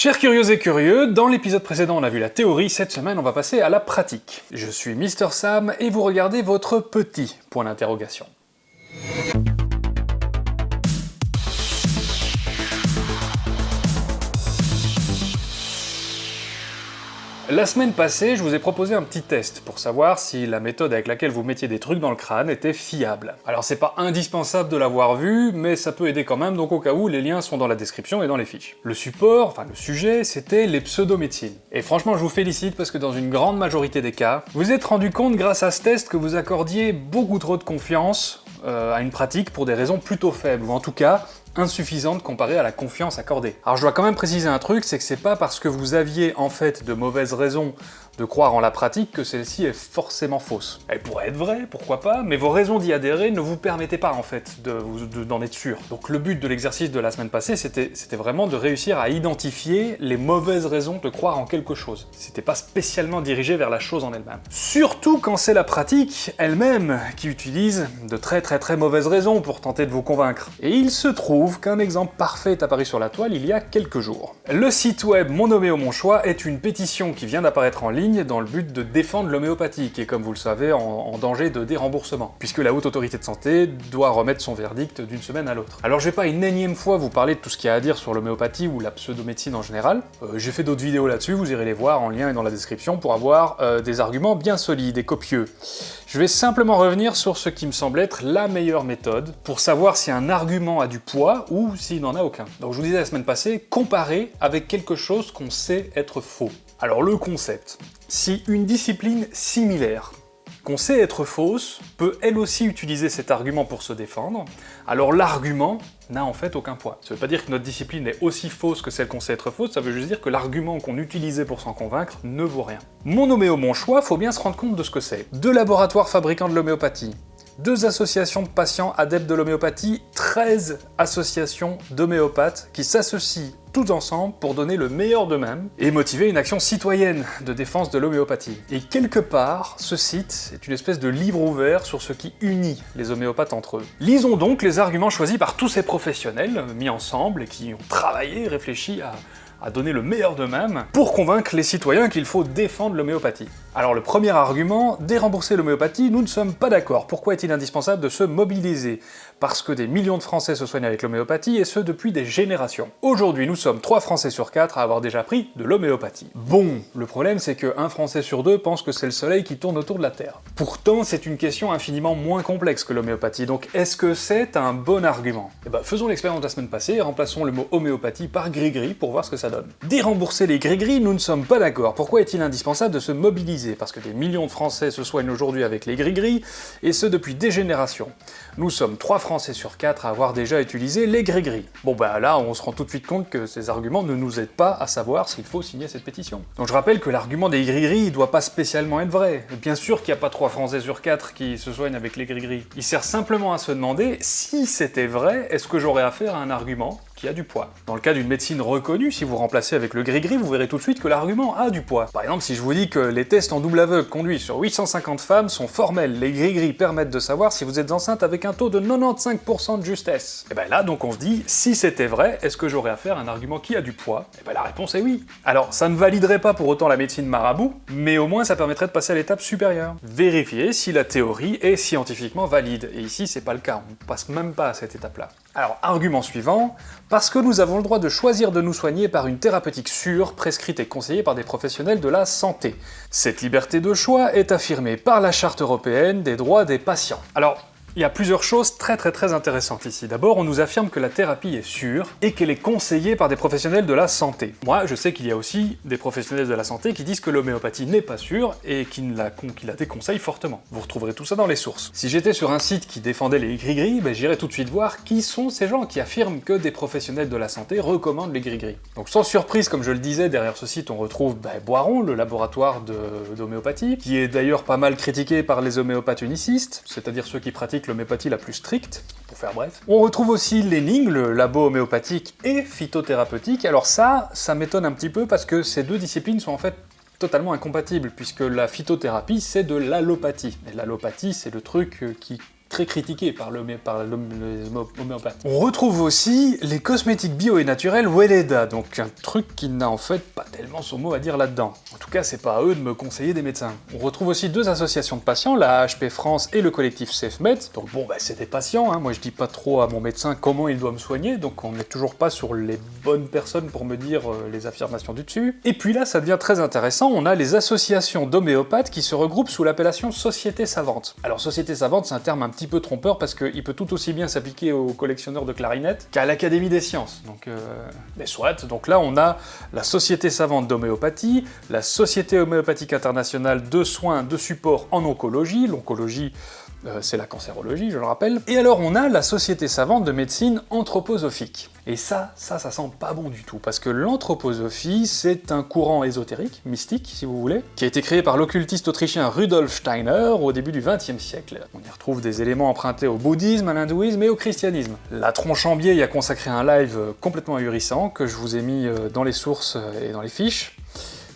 Chers curieux et curieux, dans l'épisode précédent on a vu la théorie, cette semaine on va passer à la pratique. Je suis Mister Sam et vous regardez votre petit point d'interrogation. La semaine passée, je vous ai proposé un petit test pour savoir si la méthode avec laquelle vous mettiez des trucs dans le crâne était fiable. Alors c'est pas indispensable de l'avoir vu, mais ça peut aider quand même, donc au cas où, les liens sont dans la description et dans les fiches. Le support, enfin le sujet, c'était les pseudomédecines. Et franchement, je vous félicite parce que dans une grande majorité des cas, vous êtes rendu compte grâce à ce test que vous accordiez beaucoup trop de confiance euh, à une pratique pour des raisons plutôt faibles, ou en tout cas, insuffisante comparée à la confiance accordée. Alors je dois quand même préciser un truc, c'est que c'est pas parce que vous aviez en fait de mauvaises raisons de croire en la pratique que celle-ci est forcément fausse. Elle pourrait être vraie, pourquoi pas, mais vos raisons d'y adhérer ne vous permettaient pas en fait d'en être sûr. Donc le but de l'exercice de la semaine passée, c'était vraiment de réussir à identifier les mauvaises raisons de croire en quelque chose. C'était pas spécialement dirigé vers la chose en elle-même. Surtout quand c'est la pratique elle-même qui utilise de très très très mauvaises raisons pour tenter de vous convaincre. Et il se trouve qu'un exemple parfait est apparu sur la toile il y a quelques jours. Le site web Mon au mon choix est une pétition qui vient d'apparaître en ligne dans le but de défendre l'homéopathie, qui est, comme vous le savez, en, danger de déremboursement, puisque la Haute Autorité de Santé doit remettre son verdict d'une semaine à l'autre. Alors je vais pas une énième fois vous parler de tout ce qu'il y a à dire sur l'homéopathie ou la pseudomédecine en général, euh, j'ai fait d'autres vidéos là-dessus, vous irez les voir en lien et dans la description pour avoir euh, des arguments bien solides et copieux. Je vais simplement revenir sur ce qui me semble être la meilleure méthode pour savoir si un argument a du poids ou s'il n'en a aucun. Donc je vous disais la semaine passée, comparer avec quelque chose qu'on sait être faux. Alors le concept, si une discipline similaire, qu'on sait être fausse, peut elle aussi utiliser cet argument pour se défendre, alors l'argument n'a en fait aucun poids. Ça veut pas dire que notre discipline est aussi fausse que celle qu'on sait être fausse, ça veut juste dire que l'argument qu'on utilisait pour s'en convaincre ne vaut rien. Mon noméo, mon choix, faut bien se rendre compte de ce que c'est. Deux laboratoires fabricants de l'homéopathie, deux associations de patients adeptes de l'homéopathie, 13 associations d'homéopathes qui s'associent ensemble pour donner le meilleur d'eux-mêmes et motiver une action citoyenne de défense de l'homéopathie. Et quelque part, ce site est une espèce de livre ouvert sur ce qui unit les homéopathes entre eux. Lisons donc les arguments choisis par tous ces professionnels mis ensemble et qui ont travaillé, réfléchi à à donner le meilleur d'eux-mêmes pour convaincre les citoyens qu'il faut défendre l'homéopathie. Alors le premier argument, dérembourser l'homéopathie, nous ne sommes pas d'accord. Pourquoi est-il indispensable de se mobiliser Parce que des millions de Français se soignent avec l'homéopathie, et ce depuis des générations. Aujourd'hui, nous sommes 3 Français sur 4 à avoir déjà pris de l'homéopathie. Bon, le problème c'est que un Français sur deux pense que c'est le soleil qui tourne autour de la Terre. Pourtant, c'est une question infiniment moins complexe que l'homéopathie, donc est-ce que c'est un bon argument? Eh ben, faisons l'expérience de la semaine passée et remplaçons le mot homéopathie par gris-gris pour voir ce que ça donne. Dérembourser les gris-gris, nous ne sommes pas d'accord. Pourquoi est-il indispensable de se mobiliser? Parce que des millions de Français se soignent aujourd'hui avec les gris-gris, et ce depuis des générations. Nous sommes 3 Français sur 4 à avoir déjà utilisé les gris-gris. Bon bah là, on se rend tout de suite compte que ces arguments ne nous aident pas à savoir s'il faut signer cette pétition. Donc je rappelle que l'argument des gris-gris, doit pas spécialement être vrai. Bien sûr qu'il n'y a pas 3 Français sur 4 qui se soignent avec les gris-gris. Il sert simplement à se demander, si c'était vrai, est-ce que j'aurais affaire à un argument qui a du poids. Dans le cas d'une médecine reconnue, si vous remplacez avec le gris-gris, vous verrez tout de suite que l'argument a du poids. Par exemple, si je vous dis que les tests en double aveugle conduits sur 850 femmes sont formels, les gris-gris permettent de savoir si vous êtes enceinte avec un taux de 95% de justesse. Et ben là, donc on se dit, si c'était vrai, est-ce que j'aurais à un argument qui a du poids? Et ben la réponse est oui. Alors, ça ne validerait pas pour autant la médecine marabout, mais au moins ça permettrait de passer à l'étape supérieure. Vérifier si la théorie est scientifiquement valide. Et ici, c'est pas le cas, on passe même pas à cette étape-là. Alors, argument suivant, parce que nous avons le droit de choisir de nous soigner par une thérapeutique sûre, prescrite et conseillée par des professionnels de la santé. Cette liberté de choix est affirmée par la Charte européenne des droits des patients. Alors, il y a plusieurs choses très très très intéressantes ici. D'abord, on nous affirme que la thérapie est sûre et qu'elle est conseillée par des professionnels de la santé. Moi, je sais qu'il y a aussi des professionnels de la santé qui disent que l'homéopathie n'est pas sûre et qui la, déconseillent fortement. Vous retrouverez tout ça dans les sources. Si j'étais sur un site qui défendait les gris-gris, ben, j'irais tout de suite voir qui sont ces gens qui affirment que des professionnels de la santé recommandent les gris-gris. Donc sans surprise, comme je le disais, derrière ce site, on retrouve ben, Boiron, le laboratoire d'homéopathie, qui est d'ailleurs pas mal critiqué par les homéopathes unicistes, c'est-à-dire ceux qui pratiquent l'homéopathie la plus stricte, pour faire bref. On retrouve aussi l'ENING, le labo homéopathique et phytothérapeutique. Alors ça, ça m'étonne un petit peu parce que ces deux disciplines sont en fait totalement incompatibles, puisque la phytothérapie, c'est de l'allopathie. Et l'allopathie, c'est le truc qui très par, l'homéopathe. On retrouve aussi les cosmétiques bio et naturels Weleda, donc un truc qui n'a en fait pas tellement son mot à dire là-dedans. En tout cas, c'est pas à eux de me conseiller des médecins. On retrouve aussi deux associations de patients, la HP France et le collectif SafeMed. Donc bon, bah, c'est des patients, hein. moi je dis pas trop à mon médecin comment il doit me soigner, donc on n'est toujours pas sur les bonnes personnes pour me dire euh, les affirmations du dessus. Et puis là, ça devient très intéressant, on a les associations d'homéopathes qui se regroupent sous l'appellation Société Savante. Alors Société Savante, c'est un terme un petit peu trompeur parce qu'il peut tout aussi bien s'appliquer aux collectionneurs de clarinettes qu'à l'Académie des sciences. Donc, euh, mais soit. Donc là, on a la Société Savante d'Homéopathie, la Société Homéopathique Internationale de Soins de Support en Oncologie, l'oncologie euh, c'est la cancérologie, je le rappelle. Et alors on a la Société savante de médecine anthroposophique. Et ça, ça, ça sent pas bon du tout, parce que l'anthroposophie, c'est un courant ésotérique, mystique, si vous voulez, qui a été créé par l'occultiste autrichien Rudolf Steiner au début du XXe siècle. On y retrouve des éléments empruntés au bouddhisme, à l'hindouisme et au christianisme. La Tronchambier y a consacré un live complètement ahurissant, que je vous ai mis euh, dans les sources et dans les fiches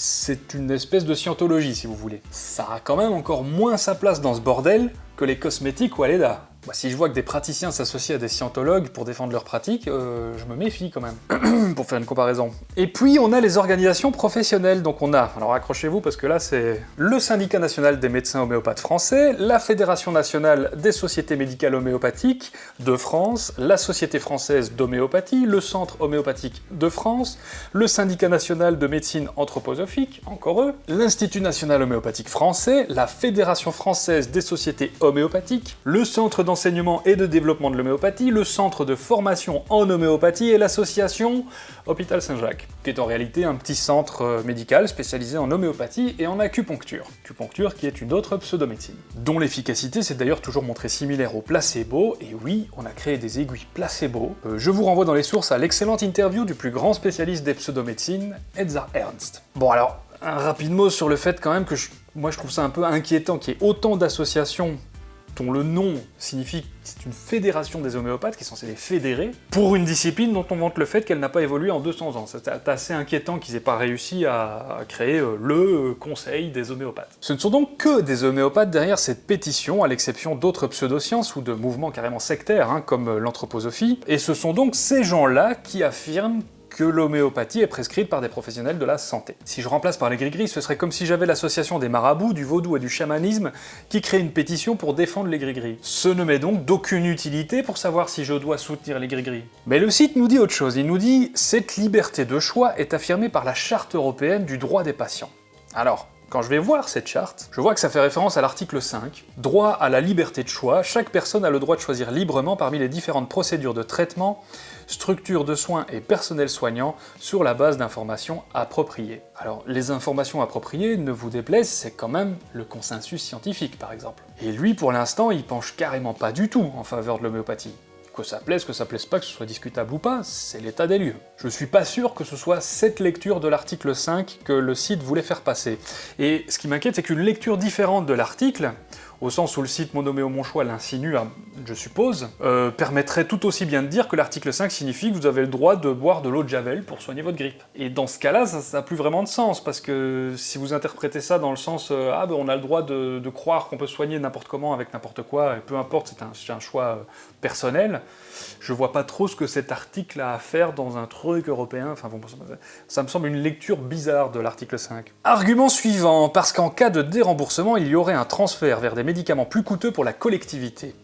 c'est une espèce de scientologie, si vous voulez. Ça a quand même encore moins sa place dans ce bordel que les cosmétiques ou Aleda. Bah, si je vois que des praticiens s'associent à des scientologues pour défendre leurs pratiques, euh, je me méfie quand même, pour faire une comparaison. Et puis on a les organisations professionnelles, donc on a, alors accrochez-vous parce que là c'est le syndicat national des médecins homéopathes français, la Fédération nationale des sociétés médicales homéopathiques de France, la Société française d'homéopathie, le Centre homéopathique de France, le syndicat national de médecine anthroposophique, encore eux, l'Institut national homéopathique français, la Fédération française des sociétés homéopathiques, le Centre d'enseignement et de développement de l'homéopathie, le centre de formation en homéopathie et l'association Hôpital Saint-Jacques, qui est en réalité un petit centre euh, médical spécialisé en homéopathie et en acupuncture. Acupuncture qui est une autre pseudomédecine, dont l'efficacité s'est d'ailleurs toujours montrée similaire au placebo, et oui, on a créé des aiguilles placebo. Euh, je vous renvoie dans les sources à l'excellente interview du plus grand spécialiste des pseudomédecines, Edzar Ernst. Bon alors, un rapide mot sur le fait quand même que moi je trouve ça un peu inquiétant qu'il y ait autant d'associations dont le nom signifie que c'est une fédération des homéopathes, qui est censée les fédérer, pour une discipline dont on vante le fait qu'elle n'a pas évolué en 200 ans. C'est assez inquiétant qu'ils aient pas réussi à créer euh, le conseil des homéopathes. Ce ne sont donc que des homéopathes derrière cette pétition, à l'exception d'autres pseudosciences ou de mouvements carrément sectaires, hein, comme l'anthroposophie, et ce sont donc ces gens-là qui affirment que l'homéopathie est prescrite par des professionnels de la santé. Si je remplace par les gris-gris, ce serait comme si j'avais l'association des marabouts, du vaudou et du chamanisme qui crée une pétition pour défendre les gris-gris. Ce ne m'est donc d'aucune utilité pour savoir si je dois soutenir les gris-gris. Mais le site nous dit autre chose, il nous dit « Cette liberté de choix est affirmée par la Charte européenne du droit des patients ». Alors, quand je vais voir cette charte, je vois que ça fait référence à l'article 5. Droit à la liberté de choix, chaque personne a le droit de choisir librement parmi les différentes procédures de traitement, structures de soins et personnel soignant sur la base d'informations appropriées. Alors, les informations appropriées, ne vous déplaisent, c'est quand même le consensus scientifique, par exemple. Et lui, pour l'instant, il penche carrément pas du tout en faveur de l'homéopathie. Que ça plaise, que ça plaise pas, que ce soit discutable ou pas, c'est l'état des lieux. Je suis pas sûr que ce soit cette lecture de l'article 5 que le site voulait faire passer. Et ce qui m'inquiète, c'est qu'une lecture différente de l'article, au sens où le site Monoméo Mon Choix l'insinue, hein, je suppose, euh, permettrait tout aussi bien de dire que l'article 5 signifie que vous avez le droit de boire de l'eau de Javel pour soigner votre grippe. Et dans ce cas-là, ça n'a plus vraiment de sens, parce que si vous interprétez ça dans le sens euh, ah ben on a le droit de, croire qu'on peut soigner n'importe comment avec n'importe quoi, et peu importe, c'est un, choix euh, personnel, je vois pas trop ce que cet article a à faire dans un truc européen, enfin bon, ça me semble une lecture bizarre de l'article 5. Argument suivant, parce qu'en cas de déremboursement, il y aurait un transfert vers des médicaments plus coûteux pour la collectivité.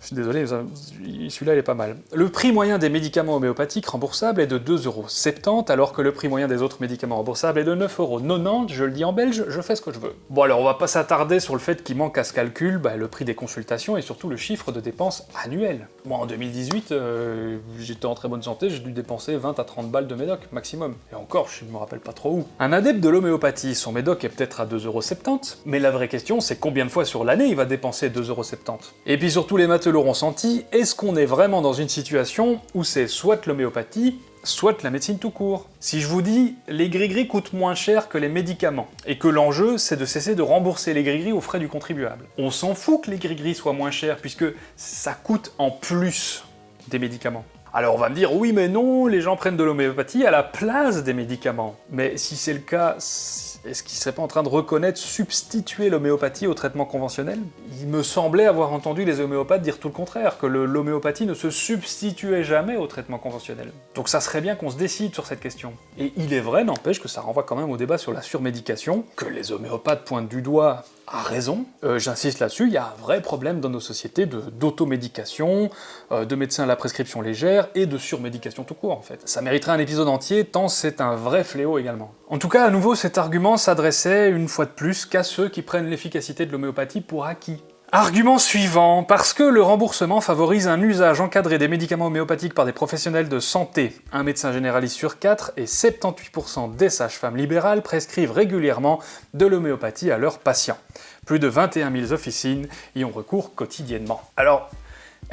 Je suis désolé, celui-là il est pas mal. Le prix moyen des médicaments homéopathiques remboursables est de 2,70€, alors que le prix moyen des autres médicaments remboursables est de 9,90€, je le dis en belge, je fais ce que je veux. Bon alors on va pas s'attarder sur le fait qu'il manque à ce calcul bah, le prix des consultations et surtout le chiffre de dépenses annuelles. Moi en 2018, euh, j'étais en très bonne santé, j'ai dû dépenser 20 à 30 balles de médoc, maximum. Et encore, je me rappelle pas trop où. Un adepte de l'homéopathie, son médoc est peut-être à 2,70€, mais la vraie question c'est combien de fois sur l'année il va dépenser 2,70€. Et puis surtout les matheux l'auront senti, est-ce qu'on est vraiment dans une situation où c'est soit l'homéopathie, soit la médecine tout court. Si je vous dis les gris-gris coûtent moins cher que les médicaments, et que l'enjeu c'est de cesser de rembourser les gris-gris aux frais du contribuable. On s'en fout que les gris-gris soient moins chers, puisque ça coûte en plus des médicaments. Alors on va me dire, oui mais non, les gens prennent de l'homéopathie à la place des médicaments. Mais si c'est le cas, est-ce qu'ils seraient pas en train de reconnaître substituer l'homéopathie au traitement conventionnel? Il me semblait avoir entendu les homéopathes dire tout le contraire, que l'homéopathie ne se substituait jamais au traitement conventionnel. Donc ça serait bien qu'on se décide sur cette question. Et il est vrai, n'empêche que ça renvoie quand même au débat sur la surmédication, que les homéopathes pointent du doigt a raison, euh, j'insiste là-dessus, il y a un vrai problème dans nos sociétés d'automédication, euh, de médecins à la prescription légère, et de surmédication tout court en fait. Ça mériterait un épisode entier, tant c'est un vrai fléau également. En tout cas, à nouveau, cet argument s'adressait une fois de plus qu'à ceux qui prennent l'efficacité de l'homéopathie pour acquis. Argument suivant, parce que le remboursement favorise un usage encadré des médicaments homéopathiques par des professionnels de santé, un médecin généraliste sur 4 et 78% des sages-femmes libérales prescrivent régulièrement de l'homéopathie à leurs patients. Plus de 21 000 officines y ont recours quotidiennement. Alors,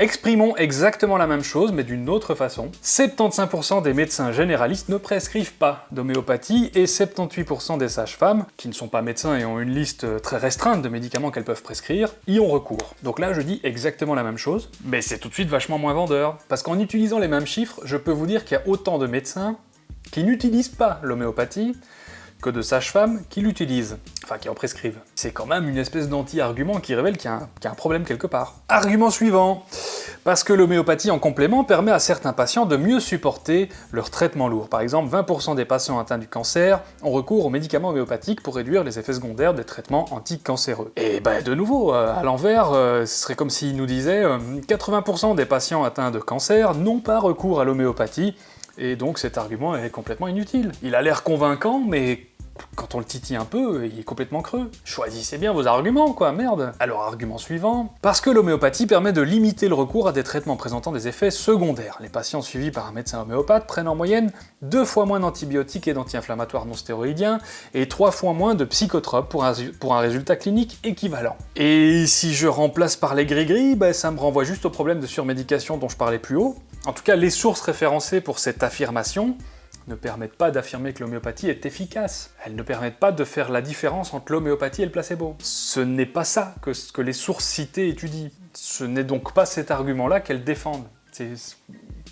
Exprimons exactement la même chose, mais d'une autre façon. 75% des médecins généralistes ne prescrivent pas d'homéopathie, et 78% des sages-femmes, qui ne sont pas médecins et ont une liste très restreinte de médicaments qu'elles peuvent prescrire, y ont recours. Donc là, je dis exactement la même chose, mais c'est tout de suite vachement moins vendeur. Parce qu'en utilisant les mêmes chiffres, je peux vous dire qu'il y a autant de médecins qui n'utilisent pas l'homéopathie, que de sages-femmes qui l'utilisent, enfin qui en prescrivent. C'est quand même une espèce d'anti-argument qui révèle qu'il y, a un problème quelque part. Argument suivant Parce que l'homéopathie en complément permet à certains patients de mieux supporter leur traitement lourd. Par exemple, 20% des patients atteints du cancer ont recours aux médicaments homéopathiques pour réduire les effets secondaires des traitements anticancéreux. Et ben de nouveau, euh, à l'envers, euh, ce serait comme s'il nous disait 80% euh, des patients atteints de cancer n'ont pas recours à l'homéopathie, et donc cet argument est complètement inutile. Il a l'air convaincant, mais quand on le titille un peu, il est complètement creux. Choisissez bien vos arguments, quoi, merde Alors, argument suivant. Parce que l'homéopathie permet de limiter le recours à des traitements présentant des effets secondaires. Les patients suivis par un médecin homéopathe prennent en moyenne deux fois moins d'antibiotiques et d'anti-inflammatoires non stéroïdiens, et trois fois moins de psychotropes pour un, résultat clinique équivalent. Et si je remplace par les gris-gris, bah, ça me renvoie juste au problème de surmédication dont je parlais plus haut. En tout cas, les sources référencées pour cette affirmation ne permettent pas d'affirmer que l'homéopathie est efficace. Elles ne permettent pas de faire la différence entre l'homéopathie et le placebo. Ce n'est pas ça que, que les sources citées étudient. Ce n'est donc pas cet argument-là qu'elles défendent.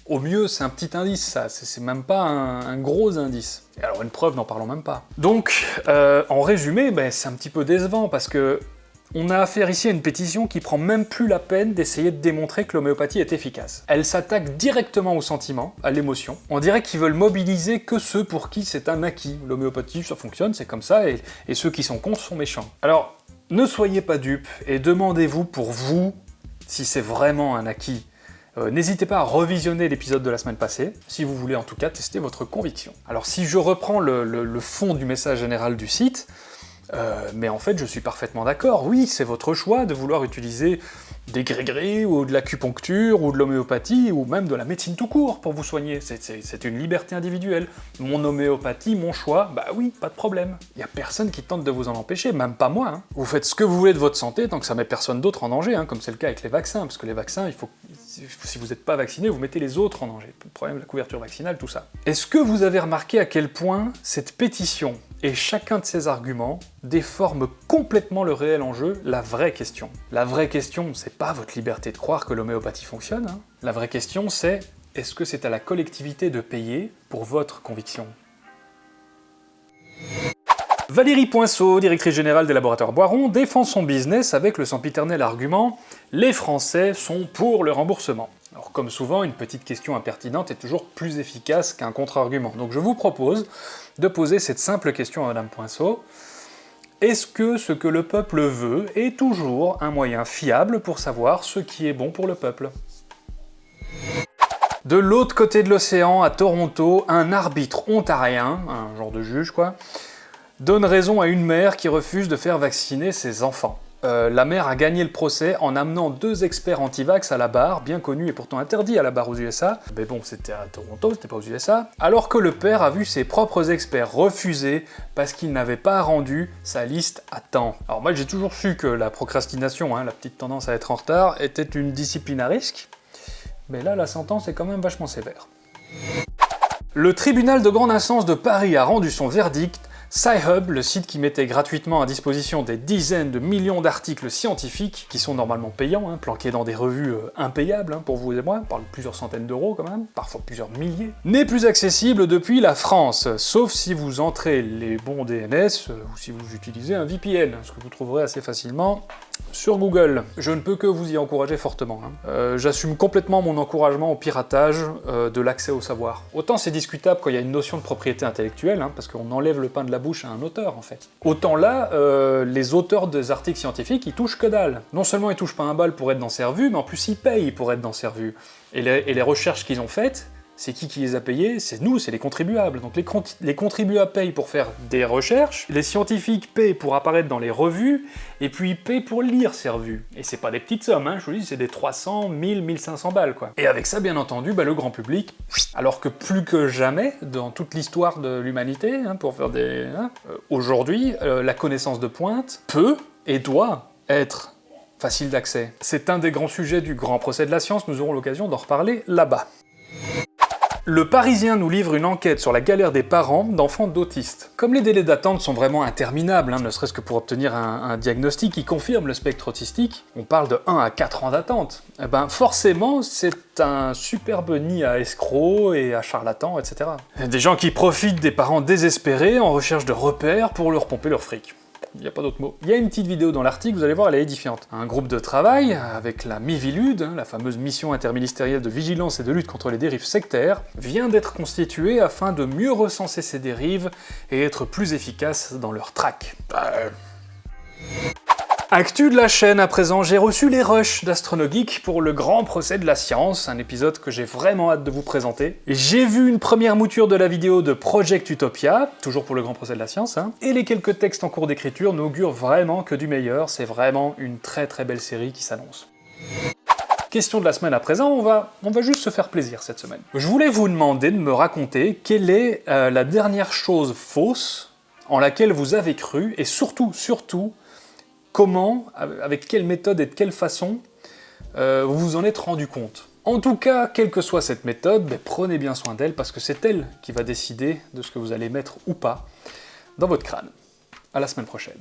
Au mieux, c'est un petit indice, ça, c'est même pas un, gros indice. Et alors une preuve, n'en parlons même pas. Donc, euh, en résumé, ben, c'est un petit peu décevant, parce que on a affaire ici à une pétition qui prend même plus la peine d'essayer de démontrer que l'homéopathie est efficace. Elle s'attaque directement au sentiment, à l'émotion. On dirait qu'ils veulent mobiliser que ceux pour qui c'est un acquis. L'homéopathie, ça fonctionne, c'est comme ça, et, ceux qui sont contre sont méchants. Alors, ne soyez pas dupes, et demandez-vous pour vous si c'est vraiment un acquis. Euh, n'hésitez pas à revisionner l'épisode de la semaine passée, si vous voulez en tout cas tester votre conviction. Alors si je reprends le fond du message général du site, euh, mais en fait, je suis parfaitement d'accord, oui, c'est votre choix de vouloir utiliser des gris ou de l'acupuncture, ou de l'homéopathie, ou même de la médecine tout court pour vous soigner. C'est une liberté individuelle. Mon homéopathie, mon choix, bah oui, pas de problème. Il a personne qui tente de vous en empêcher, même pas moi. Hein. Vous faites ce que vous voulez de votre santé tant que ça met personne d'autre en danger, hein, comme c'est le cas avec les vaccins, parce que les vaccins, si vous n'êtes pas vacciné, vous mettez les autres en danger. Le problème la couverture vaccinale, tout ça. Est-ce que vous avez remarqué à quel point cette pétition et chacun de ces arguments déforme complètement le réel enjeu, la vraie question La vraie question, c'est pas votre liberté de croire que l'homéopathie fonctionne. Hein. La vraie question, c'est est-ce que c'est à la collectivité de payer pour votre conviction? Valérie Poinceau, directrice générale des laboratoires Boiron, défend son business avec le sempiternel argument « Les Français sont pour le remboursement ». Alors comme souvent, une petite question impertinente est toujours plus efficace qu'un contre-argument. Donc je vous propose de poser cette simple question à Madame Poinceau. Est-ce que ce que le peuple veut est toujours un moyen fiable pour savoir ce qui est bon pour le peuple? De l'autre côté de l'océan, à Toronto, un arbitre ontarien, un genre de juge quoi, donne raison à une mère qui refuse de faire vacciner ses enfants. Euh, la mère a gagné le procès en amenant deux experts anti-vax à la barre, bien connus et pourtant interdits à la barre aux USA, mais bon, c'était à Toronto, c'était pas aux USA, alors que le père a vu ses propres experts refuser parce qu'il n'avait pas rendu sa liste à temps. Alors moi j'ai toujours su que la procrastination, hein, la petite tendance à être en retard, était une discipline à risque, mais là la sentence est quand même vachement sévère. Le tribunal de grande instance de Paris a rendu son verdict Sci-Hub, le site qui mettait gratuitement à disposition des dizaines de millions d'articles scientifiques, qui sont normalement payants, hein, planqués dans des revues euh, impayables hein, pour vous et moi, on parle de plusieurs centaines d'euros quand même, parfois plusieurs milliers, n'est plus accessible depuis la France, sauf si vous entrez les bons DNS, euh, ou si vous utilisez un VPN, ce que vous trouverez assez facilement sur Google. Je ne peux que vous y encourager fortement. Hein. Euh, j'assume complètement mon encouragement au piratage euh, de l'accès au savoir. Autant c'est discutable quand il y a une notion de propriété intellectuelle, hein, parce qu'on enlève le pain de la bouche à un auteur en fait. Autant là, euh, les auteurs des articles scientifiques, ils touchent que dalle. Non seulement ils touchent pas un bal pour être dans ces revues, mais en plus ils payent pour être dans ces revues. et les recherches qu'ils ont faites, c'est qui qui les a payés C'est nous, c'est les contribuables. Donc les, contribuables payent pour faire des recherches, les scientifiques payent pour apparaître dans les revues, et puis ils payent pour lire ces revues. Et c'est pas des petites sommes, hein, je vous dis, c'est des 300, 1000, 1500 balles, quoi. Et avec ça, bien entendu, bah, le grand public, alors que plus que jamais, dans toute l'histoire de l'humanité, hein, pour faire des... Hein, euh, aujourd'hui, euh, la connaissance de pointe peut et doit être facile d'accès. C'est un des grands sujets du grand procès de la science, nous aurons l'occasion d'en reparler là-bas. Le Parisien nous livre une enquête sur la galère des parents d'enfants d'autistes. Comme les délais d'attente sont vraiment interminables, hein, ne serait-ce que pour obtenir un, diagnostic qui confirme le spectre autistique, on parle de 1 à 4 ans d'attente, eh ben forcément c'est un superbe nid à escrocs et à charlatans, etc. Des gens qui profitent des parents désespérés en recherche de repères pour leur pomper leur fric il n'y a pas d'autre mot. Il y a une petite vidéo dans l'article, vous allez voir, elle est édifiante. Un groupe de travail, avec la MIVILUD, hein, la fameuse mission interministérielle de vigilance et de lutte contre les dérives sectaires, vient d'être constituée afin de mieux recenser ces dérives et être plus efficace dans leur traque. Bah, Actu de la chaîne à présent, j'ai reçu les rushs d'Astronogeek pour le grand procès de la science, un épisode que j'ai vraiment hâte de vous présenter. J'ai vu une première mouture de la vidéo de Project Utopia, toujours pour le grand procès de la science, hein, et les quelques textes en cours d'écriture n'augurent vraiment que du meilleur, c'est vraiment une très très belle série qui s'annonce. Question de la semaine à présent, on va, on va juste se faire plaisir cette semaine. Je voulais vous demander de me raconter quelle est euh, la dernière chose fausse en laquelle vous avez cru, et surtout, surtout, comment, avec quelle méthode et de quelle façon euh, vous vous en êtes rendu compte. En tout cas, quelle que soit cette méthode, ben, prenez bien soin d'elle parce que c'est elle qui va décider de ce que vous allez mettre ou pas dans votre crâne. À la semaine prochaine.